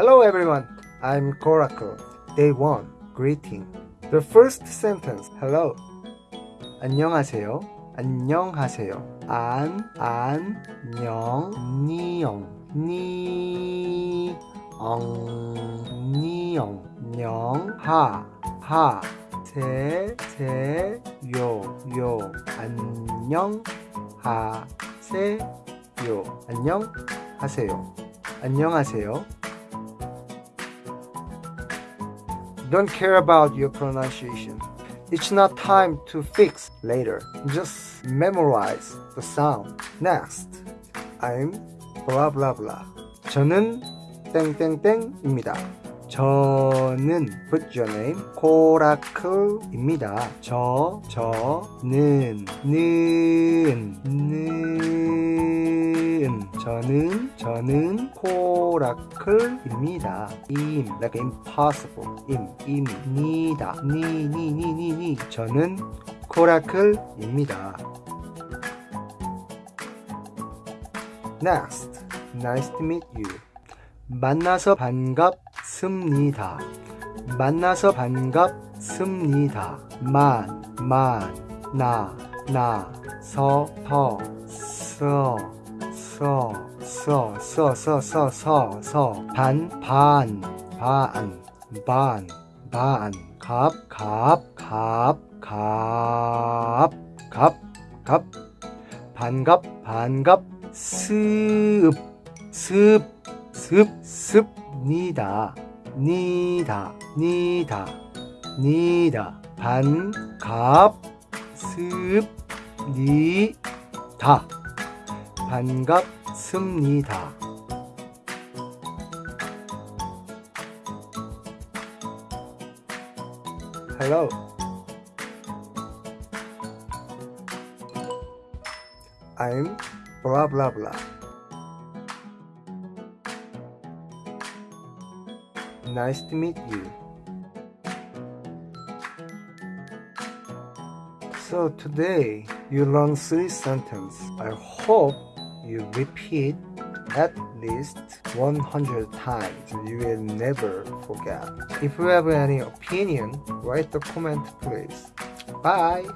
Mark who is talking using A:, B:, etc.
A: Hello everyone, I'm Coracle. Day 1, greeting. The first sentence, hello. 안녕하세요. 안녕하세요. 안, 안, 녕, 니영, 니, 엉, 니영, 녕, 하, 하, 세, 세, 요, 요, 안녕, 하 세 요. 안녕, 하세요. 안녕하세요. Don't care about your pronunciation. It's not time to fix later. Just memorize the sound. Next, I'm blah blah blah. 저는 땡땡땡입니다. 저는 put your name 코라클입니다. 저 저는 는 는 저는 저는 코라클입니다. 임 like impossible 임 임니다 니 니 니 니 니 저는 코라클입니다. Next, nice to meet you. 만나서 반갑습니다. 만나서 반갑습니다. 만, 만, 나, 나, 서, 터, 서, 서, 서, 서, 서, 서, 서, 서, 반, 반, 반, 반, 반, 갑, 갑, 갑, 갑, 갑, 갑, 반갑, 반갑, 습, 습, 습, 습 니다. 니다, 니다, 니다. 반 갑, 습, 니 다. 반갑습니다. Hello. I'm blah blah blah. Nice to meet you. So today you learn three sentences. I hope you repeat at least 100 times. You will never forget. If you have any opinion, write the comment please. Bye.